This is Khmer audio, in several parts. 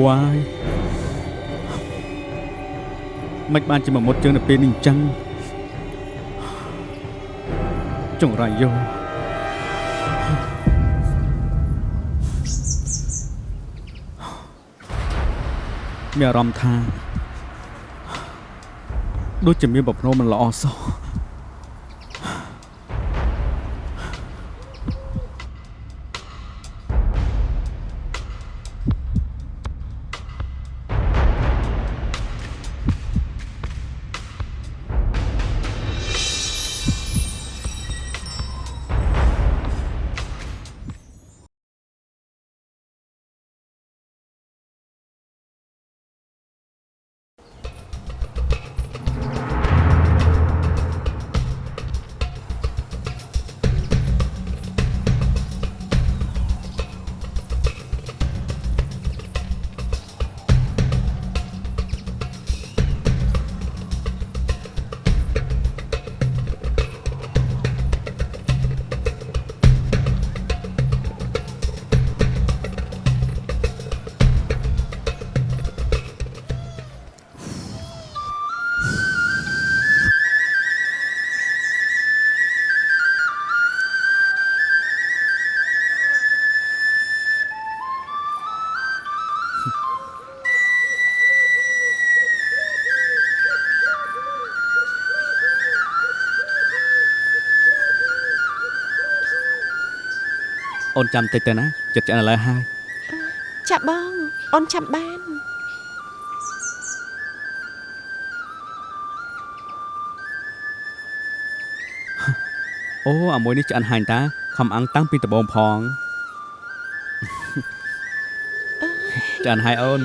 ពធួយមិនបានជាមកមុតជើងនៅពេលនេះអញ្ចឹងចង្រៃយោមានអារម្មណ៍ថា ដូចជាមានប្រភ្នោមិនល្អសោះ អូនចាំតិចទៅណាចិត្តឆ្អិនឥឡូវហើយចាប់បងអូនចាំបានអូអាមួយនេះឆ្អិនហាញ់តាខំអាំងតាំងពីដំបូងផងឆ្អិនហើយអូន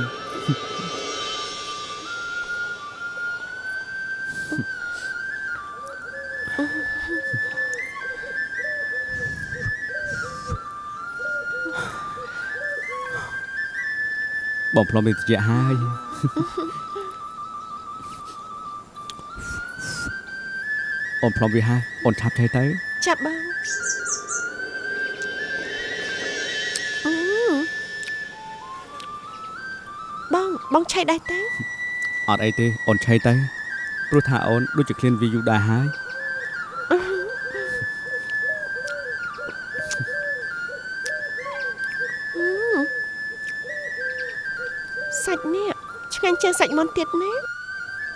បងផ្លុំមានត្រជាក់ហើយអូនផ្លុំវាហើយអូនឆាប់ឆៃទៅចាប់បងអឺបងបងឆៃដែរទេអត់អីទេអូនឆៃទៅព្រោះថាអូនដូចជាឃ្លានវាយូរដែរហើយ ជាងសាច់មាន់ទៀតណា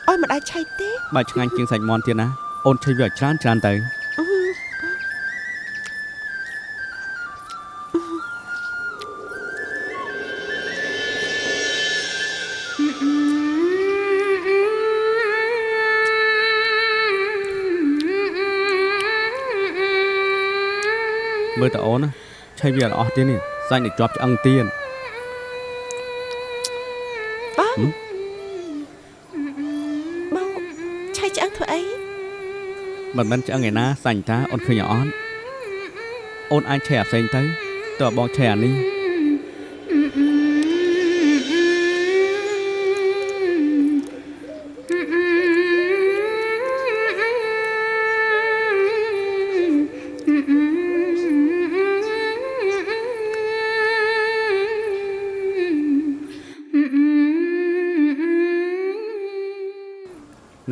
អោយមិនអាចឆៃទេបើឆ្ងាញ់ជាងសាច់មាន់ទៀតណាអូនឆៃវាឲ្យច្រើនច្រើនទៅអឺមើលតើអូនណាឆៃវាអត់អស់ទៀតនេះសាច់នេះជាប់ឆ្អឹងទៀតបង មិនមែនឆ្អឹងឯណាសាច់តាអូនឃើញអត់អូនអាចឆៃអាផ្សេងទៅតើបងឆៃអានេះ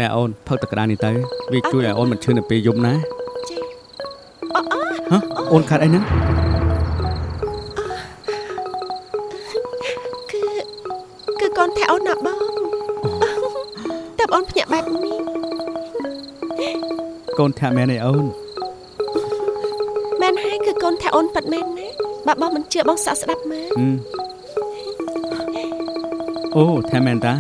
ណែអូនផឹកទឹកក្តារនេះទៅវាជួយឲ្យអូនមិនឈឺនៅពេលយំណាចេះអូអូហ៎អូនខាត់អីហ្នឹងគឺគឺកូនថែអូនណាបងតែបងភ្ញាក់បែបនេះកូនធាក់មែនឯអូនមែនហើយគឺកូនថែអូនប៉ិតមែនណាបើបងមិនជឿបងសាកស្ដាប់មើលហឹមអូធាក់មែនតា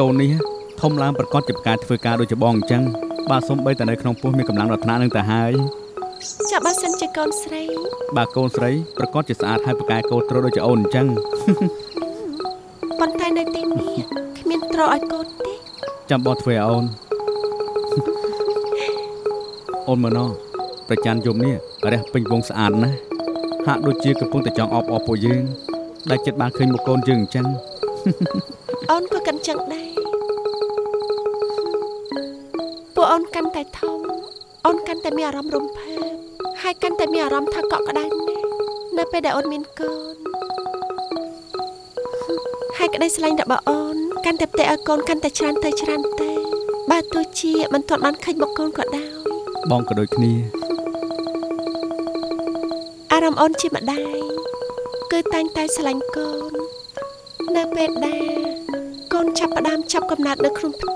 កូននេះ ធំឡើងប្រកាសជាផ្កាធ្វើការដូចជាបងអញ្ចឹងបាទសូម្បីតែនៅក្នុងពោះមានកម្លាំងរដ្ឋានឹងទៅហើយចាំបើសិនជាកូនស្រី បាទកូនស្រីប្រកាសជាស្អាតហើយប្រកែកោត្រដូចជាអូនអញ្ចឹងប៉ុន្តែនៅទីនេះគ្មានត្រឲ្យកូនទេចាំបងធ្វើឲ្យអូនអូនមើលណោះប្រច័នយប់នេះរះពេញវងស្អាតណាស់ហាក់ដូចជាកំពុងតែចង់អបអរពួកយើងដែលចិត្តបានឃើញមុខកូនយើងអញ្ចឹងអូនក៏កាន់ចឹងដែរ អូនកាន់តែធំអូនកាន់តែមានអារម្មណ៍រំភើបហើយកាន់តែមានអារម្មណ៍ថាកក់ក្ដៅណាស់នៅពេលដែលអូនមានកូនហើយក្តីស្រឡាញ់របស់អូនកាន់តែផ្ទៃឲ្យកូនកាន់តែច្រើនទៅច្រើនទៅបើទោះជាមិនទាន់បានឃើញមុខកូនក៏ដោយបងក៏ដូចគ្នាអារម្មណ៍អូនជាម្ដាយគឺតែងតែស្រឡាញ់កូននៅពេលដែលកូនចាប់ផ្ដើមចាប់កំណើតនៅក្នុងផ្ទៃ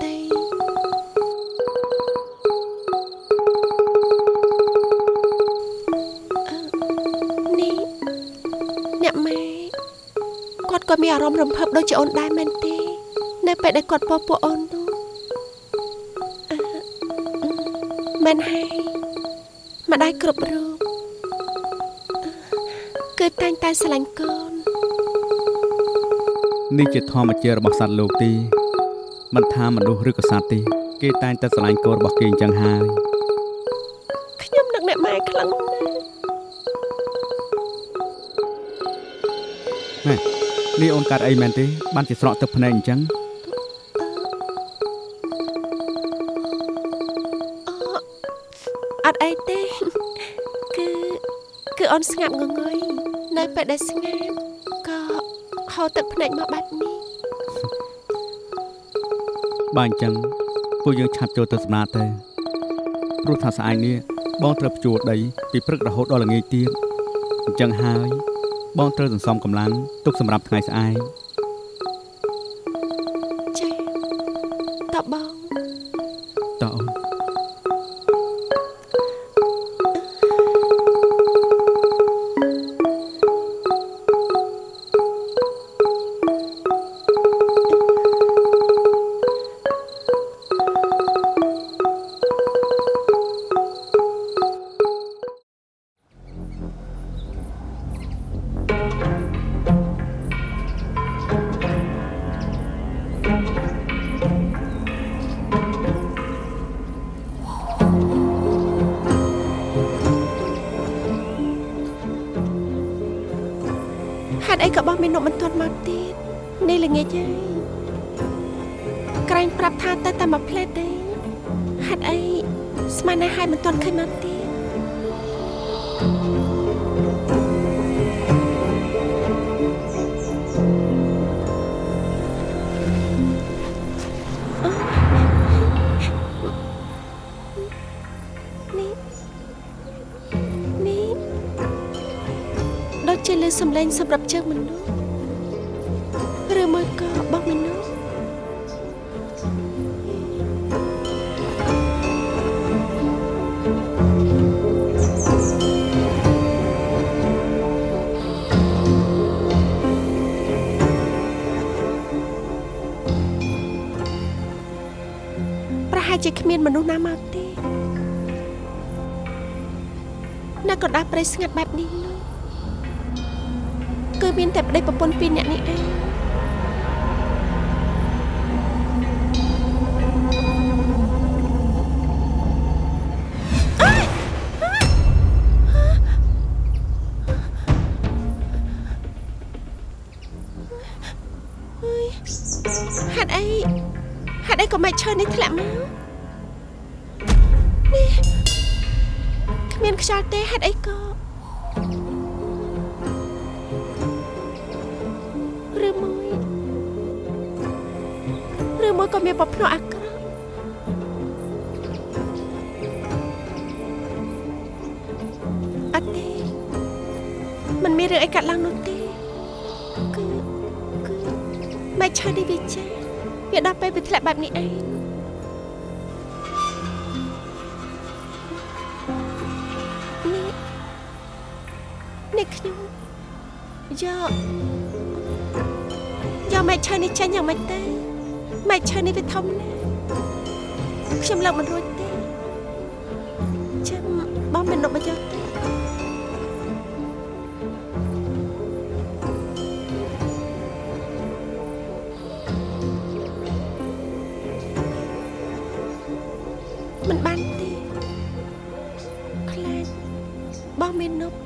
គាត់ក៏មានអារម្មណ៍រំភើបដូចជាអូនដែរមែនទេ នៅពេលដែលគាត់ពោះពួកអូននោះអឺមែនហើយម្ដាយគ្រប់រូបគឺតែងតែស្រឡាញ់កូននេះជាធម្មជាតិរបស់សត្វលោកទីមិនថាមនុស្សឬក៏សត្វទេ គេតែងតែស្រឡាញ់កូនរបស់គេអញ្ចឹងហើយ នេះអូនកាត់អីមែនទេបានជាស្រក់ទឹកភ្នែកអញ្ចឹងអត់អីទេគឺគឺអូនស្ងាត់ងងុយនៅពេលដែលស្ងាត់ក៏ហូរទឹកភ្នែកមកបែបនេះបើអញ្ចឹងពួកយើងឆាប់ចូលទៅសម្រាប់ទៅព្រោះថាស្អែកនេះបងត្រូវភ្ជួរដីពីព្រឹករហូតដល់ល្ងាចទៀតអញ្ចឹងហើយ បងត្រូវសន្សំកម្លាំងទុកសម្រាប់ថ្ងៃស្អែក សំឡេងសម្រាប់ជើងមនុស្សឬមួយក៏បោះមនុស្សប្រហែលជាគ្មានមនុស្សណាមកទេនៅកណ្ដាលព្រៃស្ងាត់បែបនេះនោះ គឺមានតែប្តីប្រពន្ធពីរនាក់នេះឯង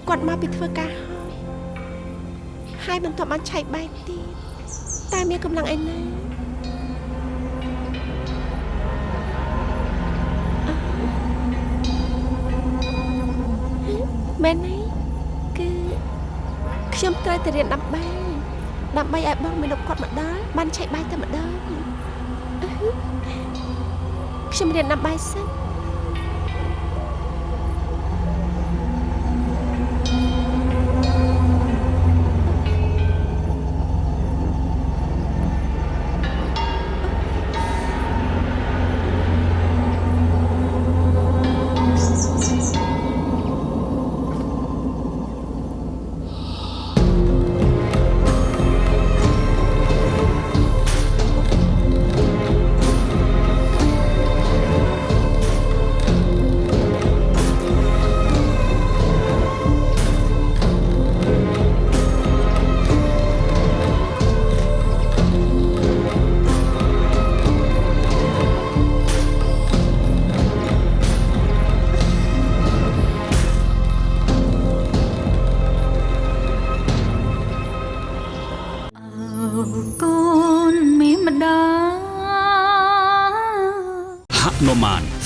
គាត់មកពីធ្វើការហើយហើយមិនទាន់បានឆែកបាយទៀតតែមានកម្លាំងឯណាមែនទេគឺខ្ញុំត្រូវទៅរៀនដើម្បីដើម្បីឲ្យបងមាននប់គាត់មកដល់បានឆែកបាយតែម្ដងខ្ញុំរៀនដើម្បីសិន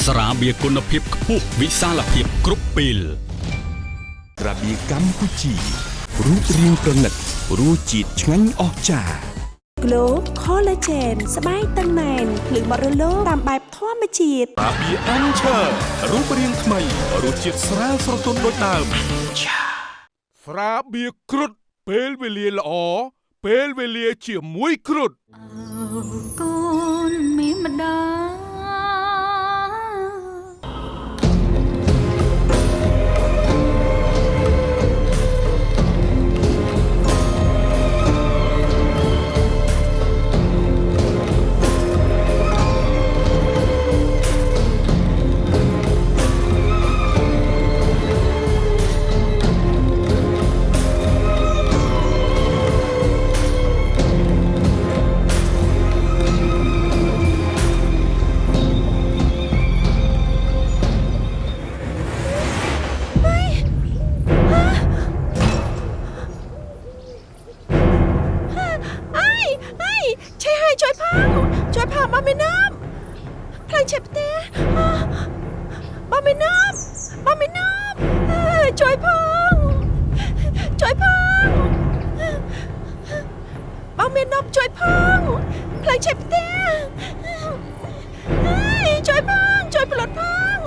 ស្រាបៀរគុណភាពខ្ពស់វិសាលភាពគ្រប់ពេលរបៀកម្ពុជារូបរាងប្រណិតរសជាតិឆ្ងាញ់អស្ចារ្យ Glow Collagen ស្បែកតឹងណែនភ្លឺបរិលោតាមបែបធម្មជាតិរបៀអានឆើរូបរាងថ្មីរសជាតិស្រាលស្រទន់ដូចដើមស្រាបៀរគ្រុតពេលវេលាល្អពេលវេលាជាមួយគ្រុតកូនមានម្ដាអើ បងមាននប់ខ្លាំងឆេះផ្ទះអឺបងមាននប់បងមាននប់អើយជួយផងជួយផងបងមាននប់ជួយផងខ្លាំងឆេះផ្ទះអើយជួយផងជួយផ្លត់ផង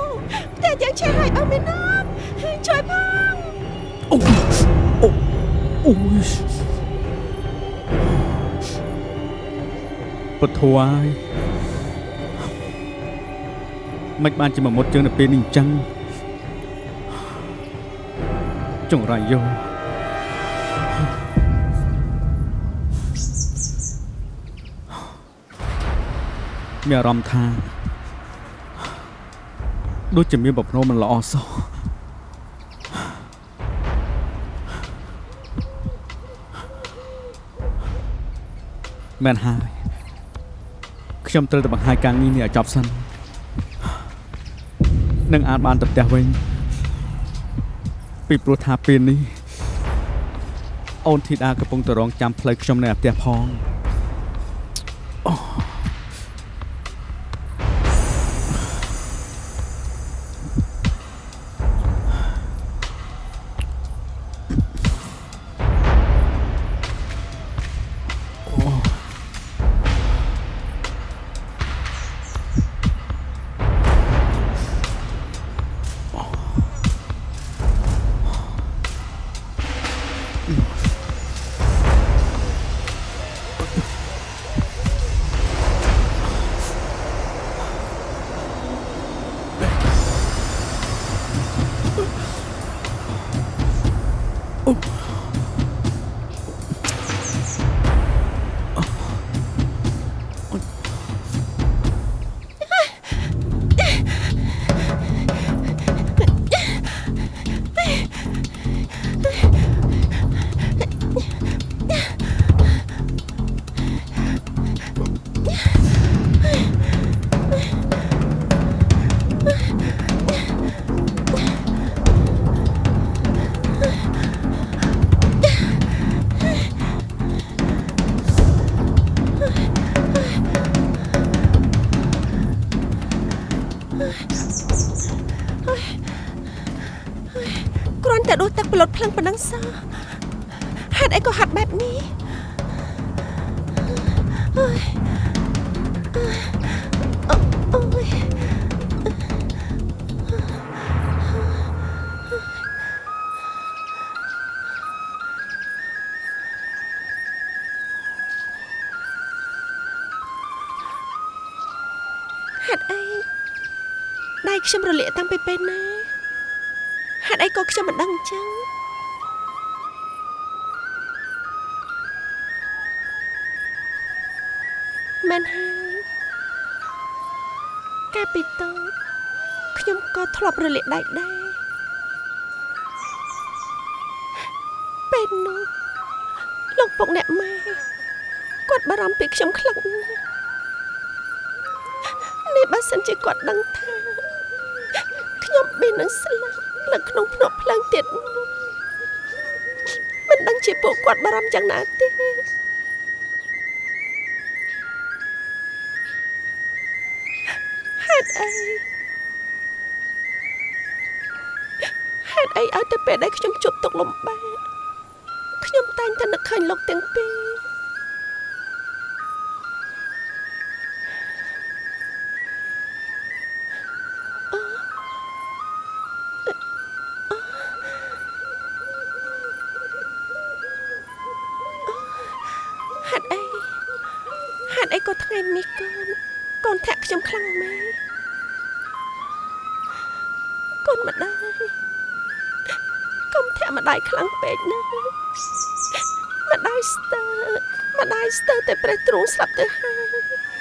ផ្ទះទាំងឆេះឲ្យបងមាននប់ជួយផងអូយ ពធួយមិនបានជាមកមុតជើងនៅពេលនេះអញ្ចឹងចង្រៃយោមានអារម្មណ៍ថាដូចជាមានប្រភ្នោមិនល្អសោះមែនហើយ ខ្ញុំត្រូវតែបង្ហាញការងារនេះឲ្យចប់សិននឹងអាចបានទៅផ្ទះវិញពីព្រោះថាពេលនេះអូនធីតាកំពុងតែរងចាំផ្លូវខ្ញុំនៅផ្ទះផងគ្លុតភ្លឹងប៉ុណ្ណឹងសោះហេតុអីក៏ហាត់បែបនេះអើយអើអូយហេតុអីដៃខ្ញុំរលាកតាំងពីពេលណាហេតុអីក៏ខ្ញុំមិនដឹងអញ្ចឹង មែនហើយកាលពីតូចខ្ញុំក៏ធ្លាប់រលាកដៃដែរពេលនោះលោកពុកអ្នកម៉ែគាត់បារម្ភពីខ្ញុំខ្លាំងណាស់នេះបើសិនជាគាត់ដឹងថាខ្ញុំមាននឹងស្លាប់នៅក្នុងភ្នក់ភ្លើងទៀតនោះមិនដឹងជាពួកគាត់បារម្ភយ៉ាងណាទេ នឹក តែប្រេះទ្រូងស្លាប់ទៅហើយ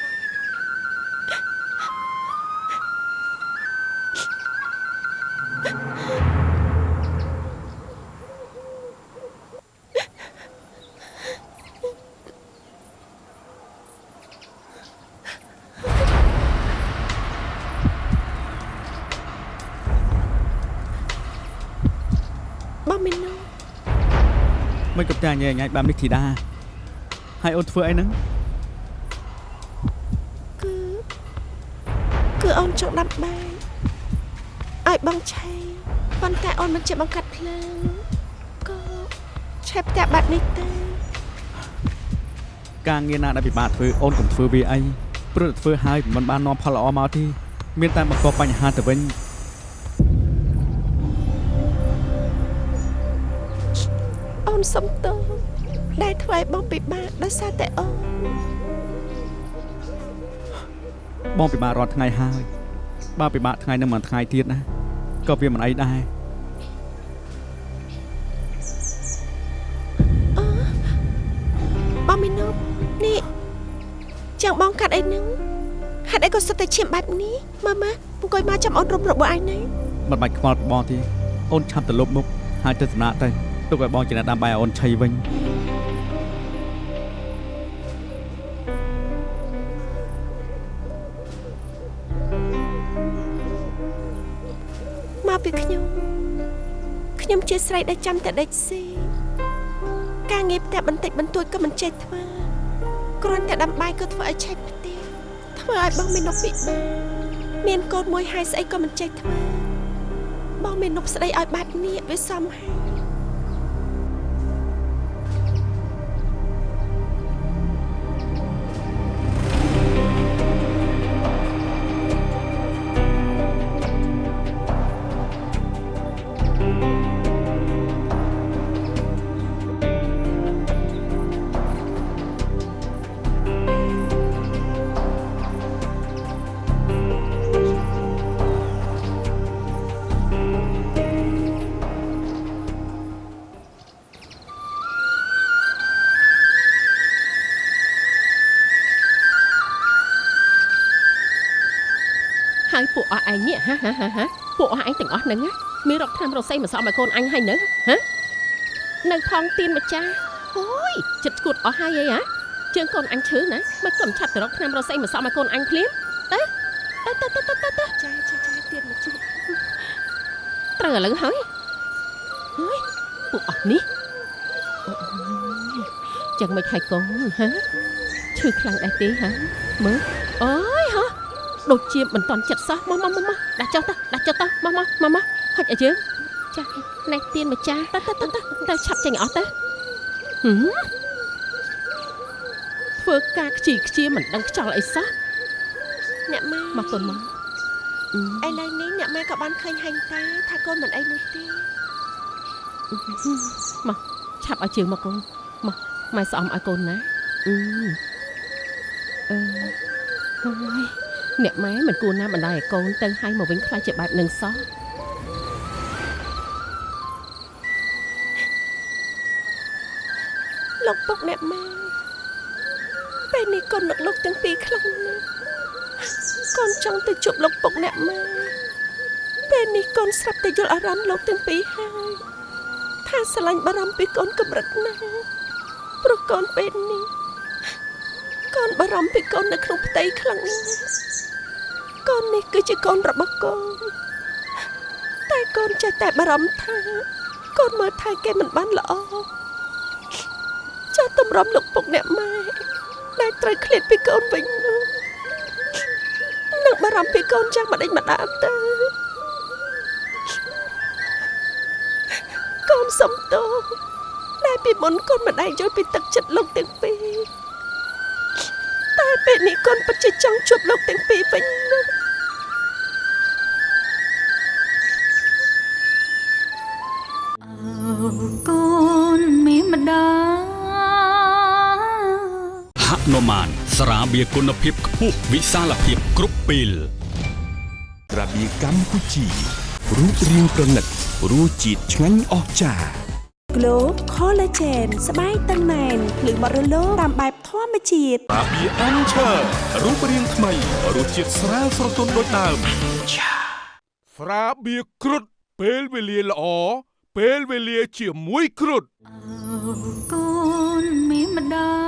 បងមីណូ ឆៃប៉ុន្តែអូនមិនជាបង្កាត់ភ្លើងក៏ឆេបផ្ទះបាត់នេះទេការងារណាដែលពិបាកធ្វើអូនកុំធ្វើវាអីព្រោះតែធ្វើហើយមិនបាននាំផលល្អមកទេមានតែបង្កបញ្ហាទៅវិញអូនសុំទោសដែលធ្វើឲ្យបងពិបាកដោយសារតែអូនបងពិបាករាល់ថ្ងៃហើយបើពិបាកថ្ងៃនឹងមួយថ្ងៃទៀតណា ក៏វាមិនអីដែរបងមីណូនេះចាំងបងកាត់អីហ្នឹងហេតុអីក៏សុទ្ធតែឈាមបែបនេះម៉ាម៉ាអង្គុយមកចាំអូនរុំរបួសឯងណាមិនបាច់ខ្វល់ពីបងទេអូនឆាប់ទៅលុបមុខហើយទៅសំណាក់ទៅទុកឲ្យបងជាអ្នកដាំបាយឲ្យអូនឆៃវិញ ពីខ្ញុំខ្ញុំជាស្រីដែលចាំតែដេកស៊ីការងារផ្ទះបន្តិចបន្តួចក៏មិនចេះធ្វើគ្រាន់តែដាំបាយក៏ធ្វើឲ្យឆេះផ្ទះធ្វើឲ្យបងមាននប់ពិបាកមានកូនមួយហើយស្អីក៏មិនចេះធ្វើបងមាននប់ស្ដីឲ្យបែបនេះវាសមហើយហើយ ហាហាហាហាពួកអស់ឯងទាំងអស់ហ្នឹងណាមានរកថ្នាំរកសេមកសក់ឲ្យកូនអញហើយនៅហ៎នៅផងទៀនម្ចាស់អូយចិត្តឈួតអស់ហើយអីហ៎ជើងកូនអញឈឺណាមិនក៏មិនឆាប់ទៅរកថ្នាំរកសេមកសក់ឲ្យកូនអញភ្លាមទៅទៅទៅទៅទៅទៅចាចាចាទៀនមកជួយត្រូវឥឡូវហើយហើយពួកអស់នេះអូយចឹងមិនហើយកូនហ៎ឈឺខ្លាំងដែរទេហ៎មើលអូយហ៎ ដូចជាមិនតន់ចិត្តសោះមកមកមកមកដាក់ចុះទៅដាក់ចុះទៅមកមកមកមកហុចឲ្យយើងចាណែទៀនម្ចាស់ទៅទៅទៅទៅទៅឆាប់ចេញអស់ទៅហឹមធ្វើការខ្ជីខ្ជាមិនដឹងខ្ចល់អីសោះអ្នកម៉ែមកកូនមកឥឡូវនេះអ្នកម៉ែក៏បានឃើញហាញ់តាថាកូនមិនអីនោះទេមកឆាប់ឲ្យជើងមកកូនមកម៉ែស្អំឲ្យកូនណាអឺអឺហើយ អ្នកម៉ែមិនគួរណាបណ្ដោយឲ្យកូនទៅឲ្យមកវិញខ្លាចជាបែបនឹងសោះលោកពុកអ្នកម៉ែពេលនេះកូននឹកលោកទាំងពីរខ្លាំងណាស់កូនចង់ទៅជួបលោកពុកអ្នកម៉ែពេលនេះកូនស្រាប់តែយល់អារម្មណ៍លោកទាំងពីរហើយថាស្រឡាញ់បារម្ភពីកូនកម្រិតណាស់ព្រោះកូនពេលនេះកូនបារម្ភពីកូននៅក្នុងផ្ទៃខ្លាំងណាស់ កូននេះគឺជាកូនរបស់កូនតែកូនចេះតែបារម្ភថាកូនមើលថែគេមិនបានល្អចាស់តម្រាំលោកពុកអ្នកម៉ែដែលត្រូវឃ្លាតពីកូនវិញនោះនឹងបារម្ភពីកូនចាំងម្ដេចម្ដាលទៅកូនសំទោសដែលពីមុនកូនមិនដែលយល់ពីទឹកចិត្តលោកទាំងពីរតែពេលនេះកូនពិតជាចង់ជួបលោកទាំងពីរវិញណា ស្រាបៀរគុណភាពខ្ពស់វិសាលភាពគ្រប់ពេលរបៀកម្ពុជារូបរាងប្រណិតរសជាតិឆ្ងាញ់អស្ចារ្យ Glow Collagen ស្បែកតឹងណែនភ្លឺបរិលោតាមបែបធម្មជាតិរាបៀអានឆើរូបរាងថ្មីរសជាតិស្រាលស្រទន់ដូចដើមស្រាបៀគ្រុតពេលវេលាល្អពេលវេលាជាមួយគ្រុតអើកូនមានម្ដាយ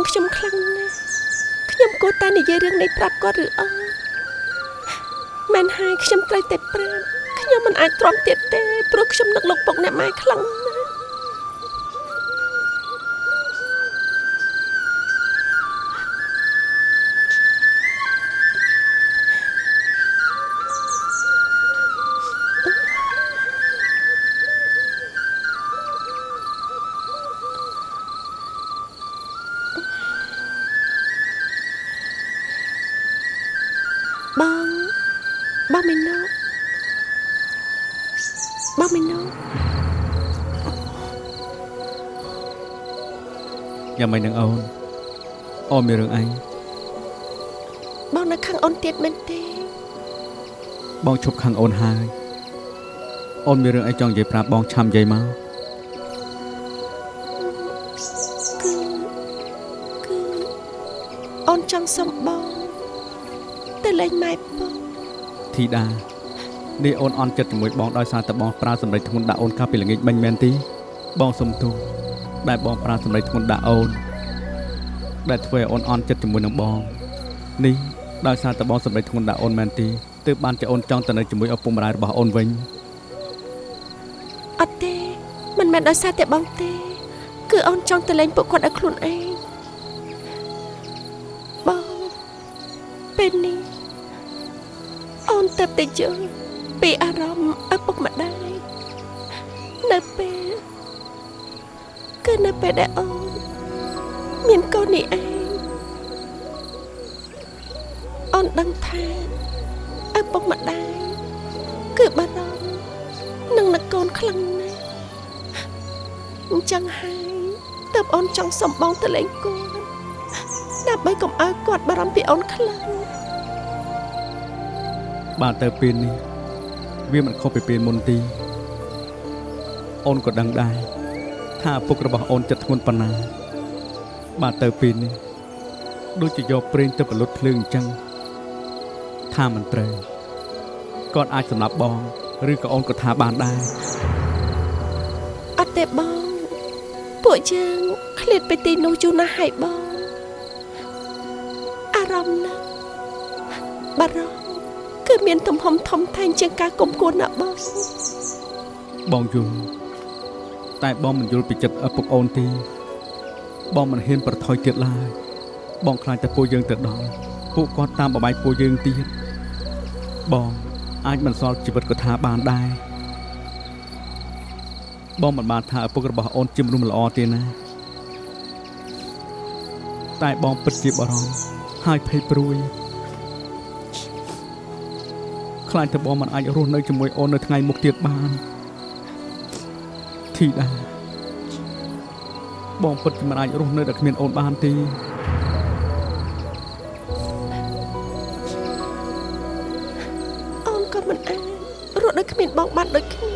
បងមាននប់ខាងខ្ញុំខ្លាំងណាស់ខ្ញុំគួរតែនិយាយរឿងនេះប្រាប់គាត់ឬអត់មែនហើយខ្ញុំត្រូវតែប្រាប់ខ្ញុំមិនអាចទ្រាំទៀតទេព្រោះខ្ញុំនឹកលោកពុកអ្នកម៉ែខ្លាំងណាស់ យ៉ាងម៉េចនឹងអូនអូនមានរឿងអីបងនៅខាងអូនទៀតមែនទេ បងឈប់ខាងអូនហើយអូនមានរឿងអីចង់និយាយប្រាប់បងឆាំនិយាយមកគឺគឺអូនចង់សុំបងទៅលេងម៉ែពុកធីតានេះអូនអន់ចិត្តជាមួយបងដោយសារតែបងប្រើសម្ដីធ្ងន់ដាក់អូនកាលពីល្ងាចមិញមែនទីបងសុំទោស ដែលបងប្រើសម្ដីធ្ងន់ដាក់អូន ដែលធ្វើឲ្យអូនអន់ចិត្តជាមួយនឹងបងនេះដោយសារតែបងសម្ដីធ្ងន់ដាក់អូនមែនទីទើបបានជាអូនចង់ទៅនៅជាមួយឪពុកម្ដាយរបស់អូនវិញអត់ទេមិនមែនដោយសារតែបងទេ គឺអូនចង់ទៅលេងពួកគាត់ឲ្យខ្លួនឯងបងពេលនេះអូនទៅតែយល់ពីអារម្មណ៍ ពេលដែលអូនមានកូននេះឯងអូនដឹងថាឪពុកម្ដាយគឺបារម្ភនឹងនឹកកូនខ្លាំងណាស់អញ្ចឹងហើយតើបអូនចង់សុំបងទៅលេងគាត់ដើម្បីកុំឲ្យគាត់បារម្ភពីអូនខ្លាំងបាទទៅពេលនេះវាមិនខុសពីពេលមុនទីអូនក៏ដឹងដែរ ថាឪពុករបស់អូនចិត្តធ្ងន់ប៉ុណ្ណាបាទទៅពេលនេះដូចជាយកប្រេងទៅបលុតភ្លើងអញ្ចឹងថាមិនត្រូវគាត់អាចសម្លាប់បងឬក៏អូនក៏ថាបានដែរអត់ទេបងពួកយើងឃ្លាតពីទីនោះយូរណាស់ហើយបងរម្មណ៍ណាស់បារម្ភគឺមានទំហំធំធេងជាងការគុំគួនណាបងបងយល់ តែបងមិនយល់ពីចិត្តឪពុកអូនទេបងមិនហ៊ានប្រថុយទៀតឡើយបងខ្លាចតែពួកយើងទៅដល់ពួកគាត់តាមបបាយពួកយើងទៀតបងអាចមិនសល់ជីវិតក៏ថាបានដែរបងមិនបានថាឪពុករបស់អូនជាមនុស្សមិនល្អទេណាតែបងពិតជាបារម្ភហើយភ័យព្រួយខ្លាចតែបងមិនអាចរស់នៅជាមួយអូននៅថ្ងៃមុខទៀតបាន ធីតាបងពិតជាមិនអាចរស់នៅដែលគ្មានអូនបានទេអូនក៏មិនអាចរស់ដោយគ្មានបងបានដូចគ្នា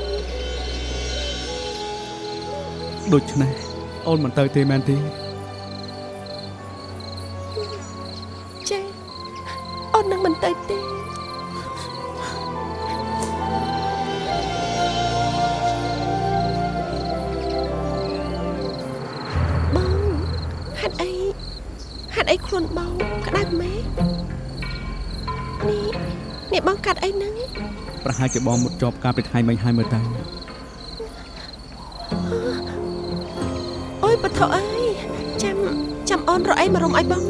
ដូច្នេះអូនមិនទៅទេមែនទេ ប្រហែលជាបងមុតជាប់ការពីថ្ងៃមិញហើយមើលទៅអូយបថោអើយចាំចាំអូនរកអីមករំឲ្យបង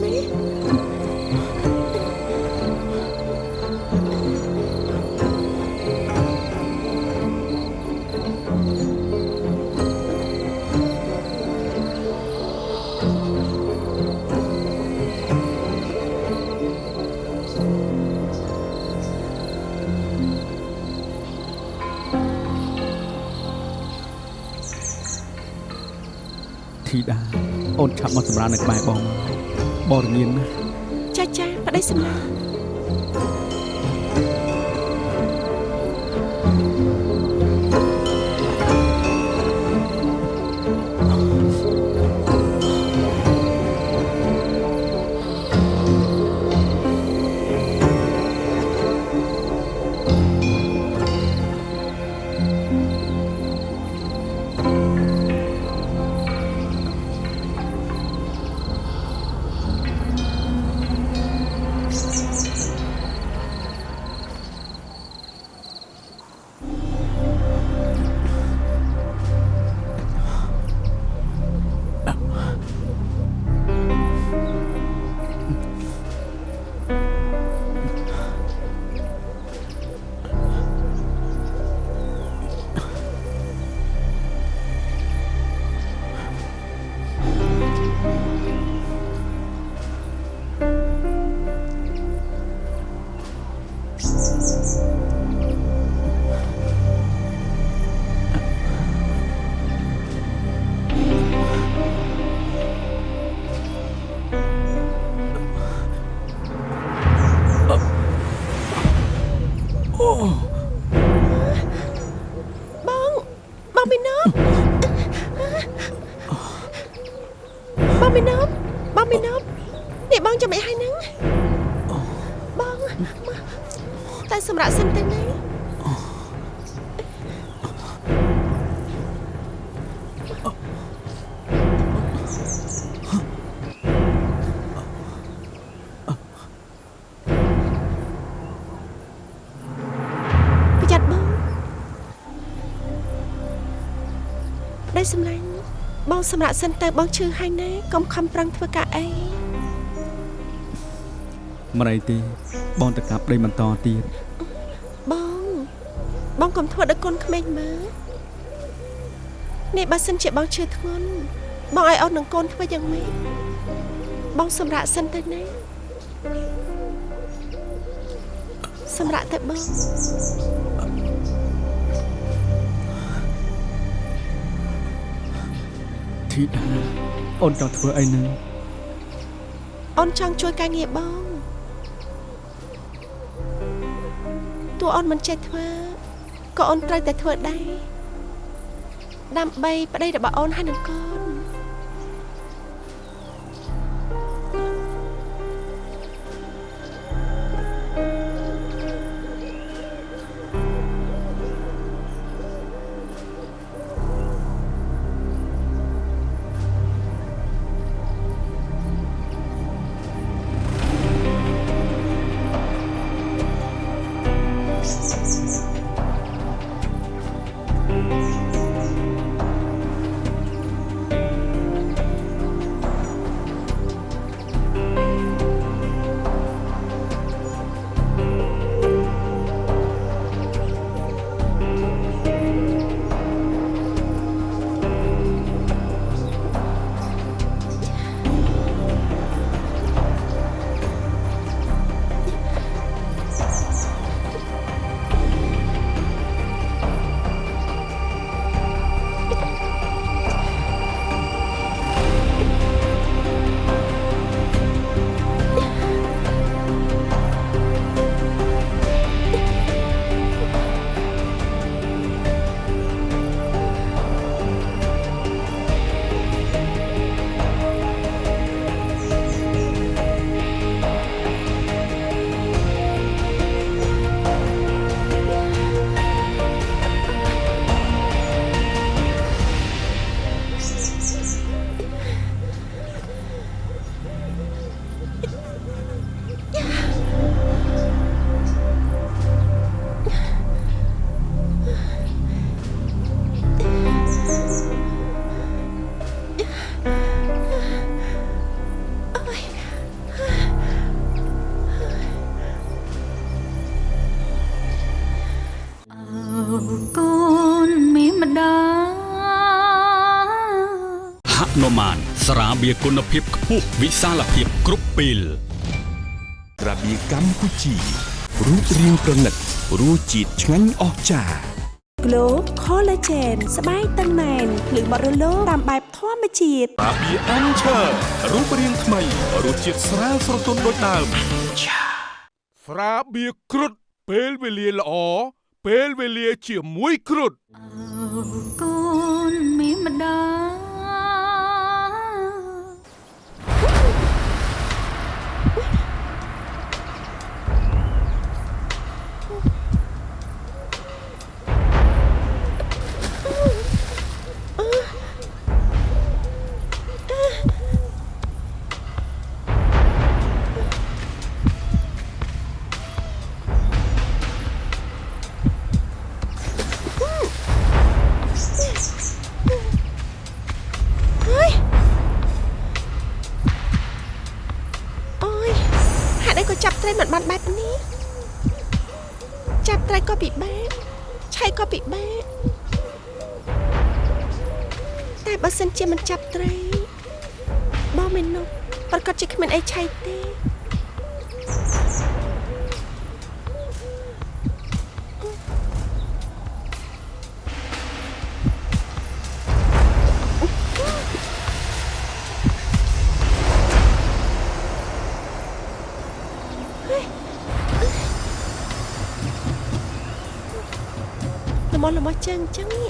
ប្តីសម្លាញ់បងសម្រាប់សិនទៅបងឈឺហើយណាកុំខំប្រឹងធ្វើការអីមិនអីទេបងទៅកាប់ដីបន្តទៀតបងបងកុំធ្វើដល់កូនក្មេងមើលនេះបើសិនជាបងឈឺធ្ងន់បងឲ្យអូននឹងកូនធ្វើយ៉ាងម៉េចបងសម្រាប់សិនទៅណាសម្រាប់ទៅបង ធីតាអូនចង់ធ្វើអីនឹងអូនចង់ជួយការងារបងតួអូនមិនចេះធ្វើក៏អូនត្រូវតែធ្វើដែរដើម្បីប្តីរបស់អូនហើយនឹងកូន ស្រាបៀរគុណភាពខ្ពស់វិសាលភាពគ្រប់ពេលក្រាបៀកម្ពុជារូបរាងប្រណិតរសជាតិឆ្ងាញ់អស្ចារ្យ Glow Collagen ស្បែកតឹងណែនភ្លឺបរិលោតាមបែបធម្មជាតិស្រាបៀរអាំឈើរូបរាងថ្មីរសជាតិស្រាលស្រទន់ដូចដើមស្រាបៀរគ្រុតពេលវេលាល្អពេលវេលាជាមួយគ្រុតអើកូនមានម្ដាយ ល្មមល្មមចឹងចឹង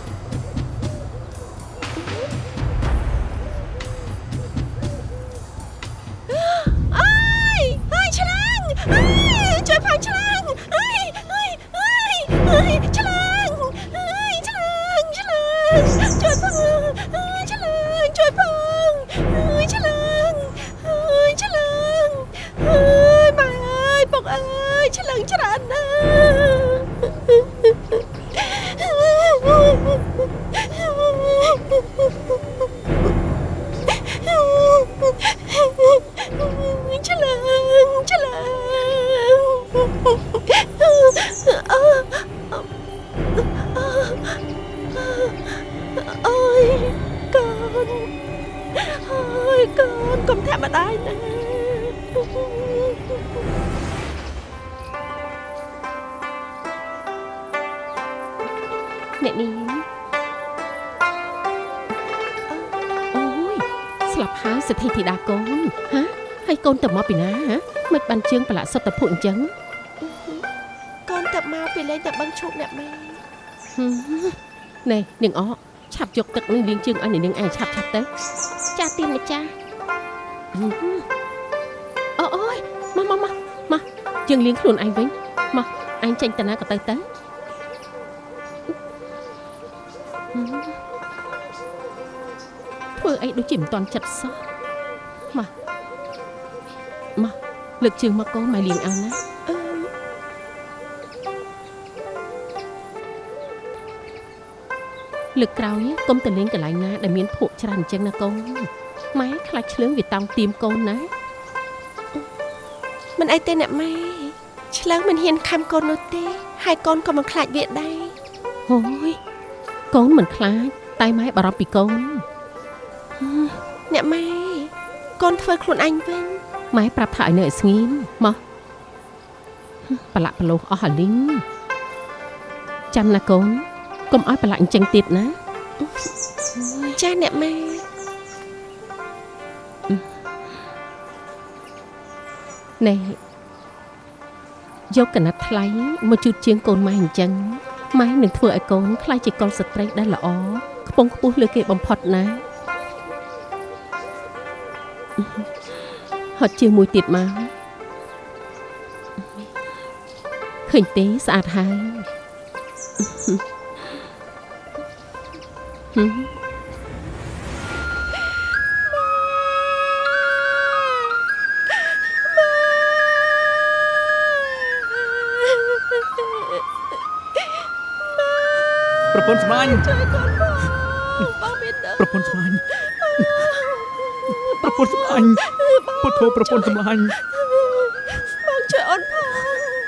ជើងប្រឡាក់សុទ្ធតែភុអញ្ចឹងកូនទៅមកពីលេងតែបឹងឈប់អ្នកម៉ែហឹមណែនាងអកឆាប់យកទឹកនឹងលាងជើងឲ្យនាងឯងឆាប់ឆាប់ទៅចាស់ទៀនម្ចាស់ហឹមអូអូយមកមកមកមកជើងលាងខ្លួនឯងវិញមកឯងចេញទៅណាក៏ទៅទៅហឹមធ្វើអីដូចជាមិនតន់ចិត្តសោះមកមក លើកជើងមកកូនមកលាងឲ្យណាអឺលើកក្រោយកុំទៅលេងកន្លែងណាដែលមានភក់ច្រើនអញ្ចឹងណាកូនម៉ែខ្លាចឆ្លើងវាតង់ទៀមកូនណាមិនអីទេអ្នកម៉ែឆ្លើងមិនហ៊ានខំកូននោះទេ ហើយកូនក៏មិនខ្លាចវាដែរហូយកូនមិនខ្លាចតែម៉ែបារម្ភពីកូនអ្នកម៉ែកូនធ្វើខ្លួនឯងវិញ ម៉ែប្រាប់ថាឲ្យនៅឲ្យស្ងៀមមកប្រឡាក់ប្រលោះអស់អាលីងចាំណាកូនកុំឲ្យប្រឡាក់អញ្ចឹងទៀតណាចាស់អ្នកម៉ែណែយកកណាត់ថ្លៃមកជូតជាងកូនម៉ែអញ្ចឹងម៉ែនឹងធ្វើឲ្យកូនខ្លាចជាកុលស្ត្រីដែលល្អខ្ពង់ខ្ពស់លើគេបំផុតណា ហត់ជាមួយទៀតមកឃើញទេស្អាតហើយហឹមប្រពន្ធស្មាញ់ ធ្វើប្រពន្ធសម្លាញ់បងជួយអូនផង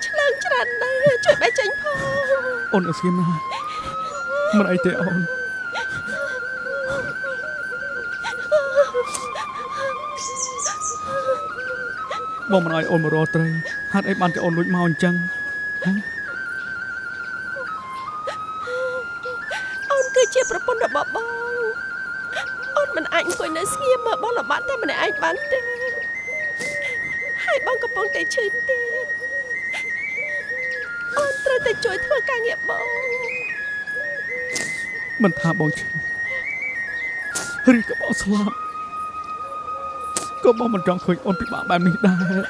ឆ្លងច្រើនណាស់ជួយបែកចេញផងអូនអស្ចារ្យណាស់មិនអីទេអូនបងមិនអោយអូនមករកត្រីហេតុអីបានតែអូនលួចមកអញ្ចឹង មិនថាបងឈឺឬក៏បងស្លាប់ក៏បងមិនចង់ឃើញអូនពិបាកបែបនេះដែរ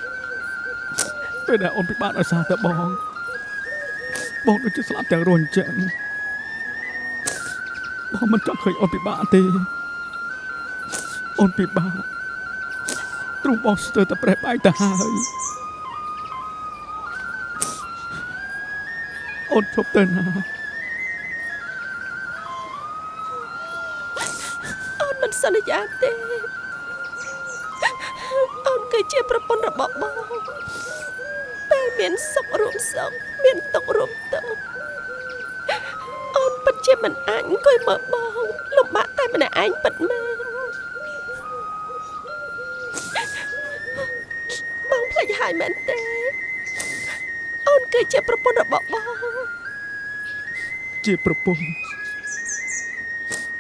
ពេលដែលអូនពិបាកដោយសារតែបងបងដូចជាស្លាប់ទាំងរស់អញ្ចឹងបងមិនចង់ឃើញអូនពិបាកទេអូនពិបាកទ្រង់បងស្ទើរតែប្រេះបាយទៅហើយអូនជប់ទៅណា សន្យាទេអូនគឺជាប្រពន្ធរបស់បងពេលមានសុខរួមសុខមានទុក្ខរួមទុក្ខអូនពិតជាមិនអាចអង្គុយមើលបងលំបាកតែម្នាក់ឯងពិតមែនបងភ្លេចហើយមែនទេអូនគឺជាប្រពន្ធរបស់បងជាប្រពន្ធ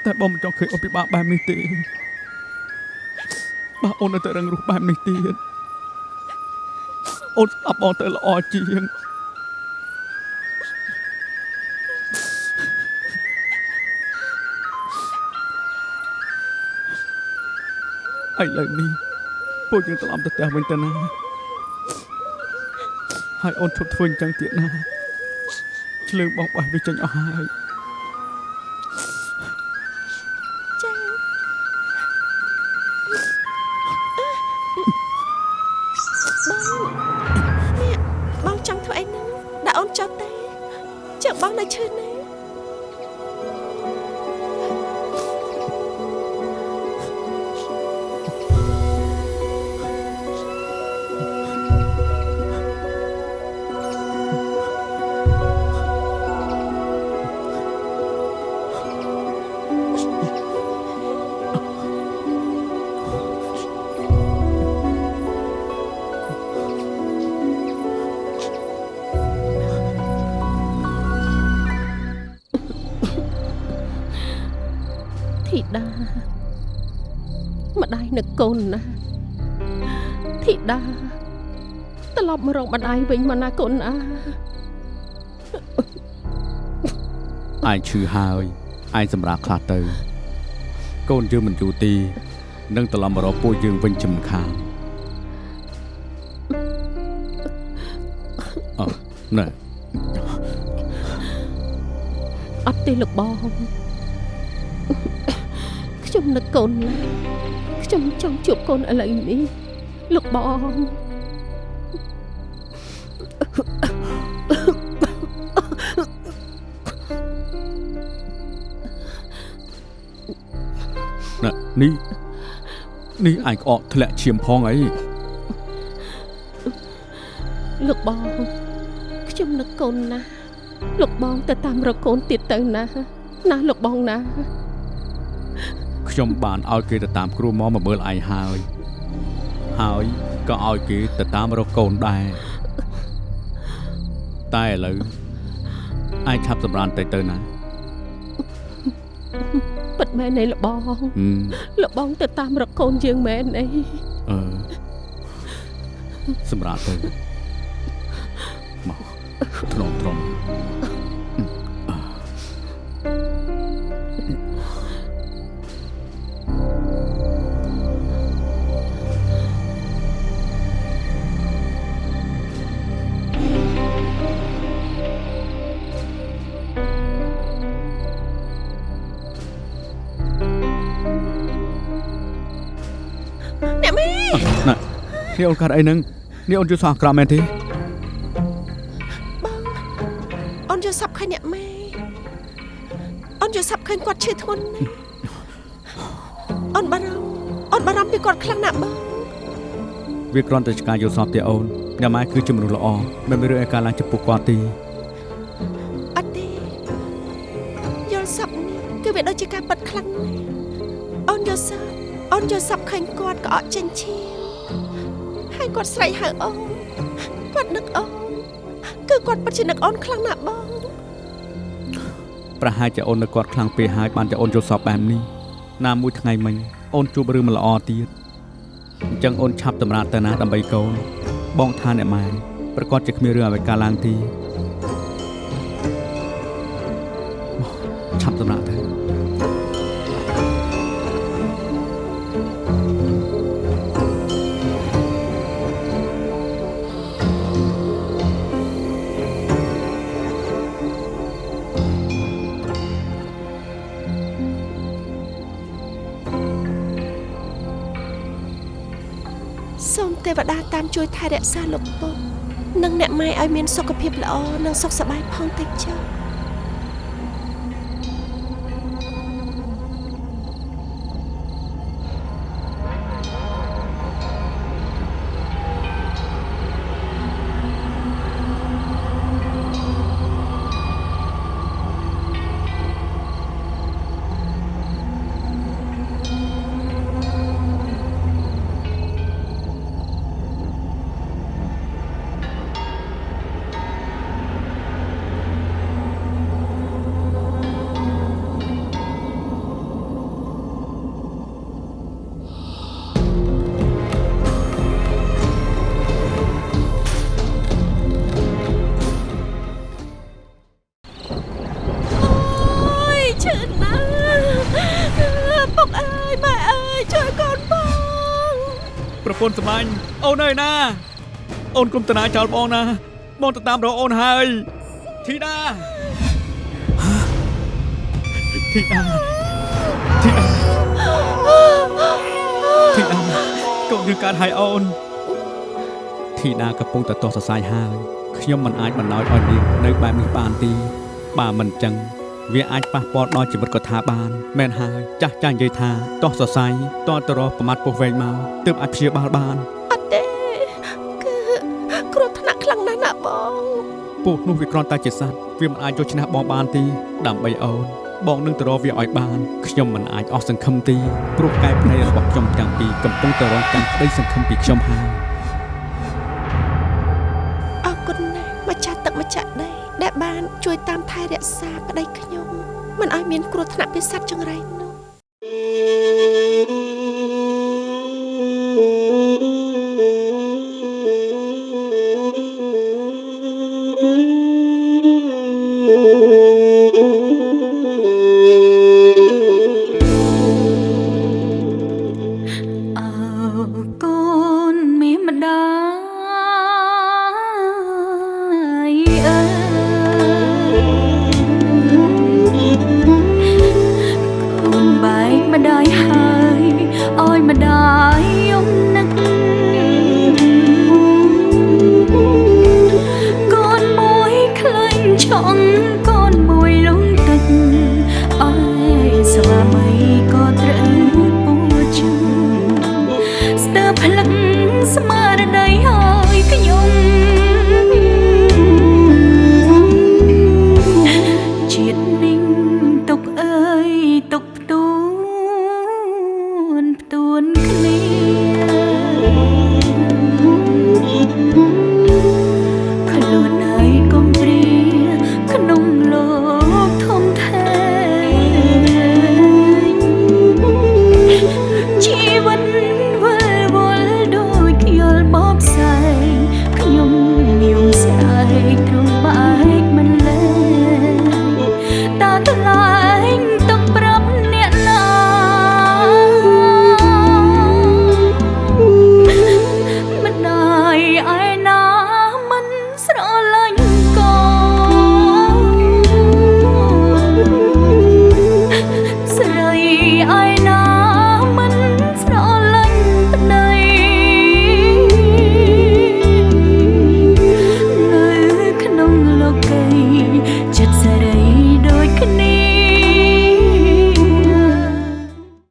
តែបងមិនចង់ឃើញអូនពិបាកបែបនេះទេបើអូននៅតែរឹងរូសបែបនេះទៀតអូនស្ដាប់បងទៅល្អជាងឥឡូវនេះពួកយើងត្រឡប់ទៅផ្ទះវិញទៅណាហើយអូនឈប់ធ្វើអញ្ចឹងទៀតណាឆ្លើងបងបោះវាចេញអស់ហើយ នឹកកូនណាស់ធីតាត្រឡប់មករកម្ដាយវិញមកណាកូនណាឯងឈឺហើយឯងសម្រាប់ខ្លះទៅ កូនយើងមិនយូរទីនឹងត្រឡប់មករកពួកយើងវិញចំខាងអឺណែអត់ទេលោកបងខ្ញុំនឹកកូនណាស់ ខ្ញុំចង់ជួបកូនឥឡូវនេះលោកបងណែនេះនេះឯងក្អកធ្លាក់ឈាមផងអីលោកបងខ្ញុំនឹកកូនណាស់លោកបងទៅតាមរកកូនទៀតទៅណាណាលោកបងណា ខ្ញុំបានឲ្យគេទៅតាមគ្រូមកមកមើលឯងហើយហើយក៏ឲ្យគេទៅតាមរកកូនដែរតែឥឡូវឯងឆាប់សម្រានទៅទៅណាពិតមែនទេលោកបងហឹមលោកបងទៅតាមរកកូនយើងមែនអីអឺសម្រាប់ទៅមកទ្រមទ្រម នេះអូនកាត់អីហ្នឹងនេះអូនជួយសោះអាក្រក់មែនទេអូនយល់សាប់ឃើញអ្នកម៉ែអូនយល់សាប់ឃើញគាត់ឈឺធ្ងន់ណាស់អូនបារម្ភអូនបារម្ភពីគាត់ខ្លាំងណាស់បងវាគ្រាន់តែឆ្កាយល់សពទេអូនអ្នកម៉ែគឺជាមនុស្សល្អមិនមានរឿងឯកាឡើងចំពោះគាត់ទេអត់ទេយល់សាប់នេះគឺវាដូចជាការប៉ັດខ្លាំងណាស់អូនយល់សាប់អូនយល់សាប់ឃើញគាត់ក៏អត់ចេញឈាម ហហើយគាត់ស្រែកហៅអូនគាត់នឹកអូនគឺគាត់ពិតជានឹកអូនខ្លាំងណាស់បងប្រហែលជាអូននៅគាត់ខ្លាំងពេកហើយបានជាអូនយល់សពបែបនេះណាមួយថ្ងៃមិញអូនជួបរឿងមិនល្អទៀតអញ្ចឹងអូនឆាប់តម្រាតទៅណាដើម្បីកូនបងថាអ្នកម៉ែប្រកាសជាគ្មានរឿងអ្វីកើតឡើងទី ជួយថែរក្សាលោកពុកនិងអ្នកម៉ែឲ្យមានសុខភាពល្អនិងសុខសប្បាយផងតិចចុះ ន្ធសម្លាញ់អូនអើយណា អូនគុំតនាចោលបងណា បងទៅតាមរកអូនហើយធីតាធីតាធីតាធីតាកូនយើងកើតហើយអូនធីតាកំពុងតែតោះសរសៃហើយខ្ញុំមិនអាចបណ្ដោយឲ្យនាងនៅបែបនេះបានទេបើមិនចឹង វាអាចប៉ះពាល់ដល់ជីវិតគាត់ថាបានមែនហើយចាស់ចាស់និយាយថាតោះសរសៃតទៅរកប្រមាត់ពោះវែងមកទើបអាចព្យាបាលបានអត់ទេគឺគ្រោះថ្នាក់ខ្លាំងណាស់ណាបងពស់នោះវាគ្រាន់តែជាសត្វវាមិនអាចយកឈ្នះបងបានទេដើម្បីអូនបងនឹងទៅរកវាឲ្យបានខ្ញុំមិនអាចអស់សង្ឃឹមទេព្រោះកែភ្នែករបស់ខ្ញុំទាំងពីរកំពុងតែរងចាំក្តីសង្ឃឹមពីខ្ញុំហើយ បាន ជួយតាមថែរក្សាប្តីខ្ញុំមិនឲ្យមានគ្រោះថ្នាក់ពីសត្វចង្រៃ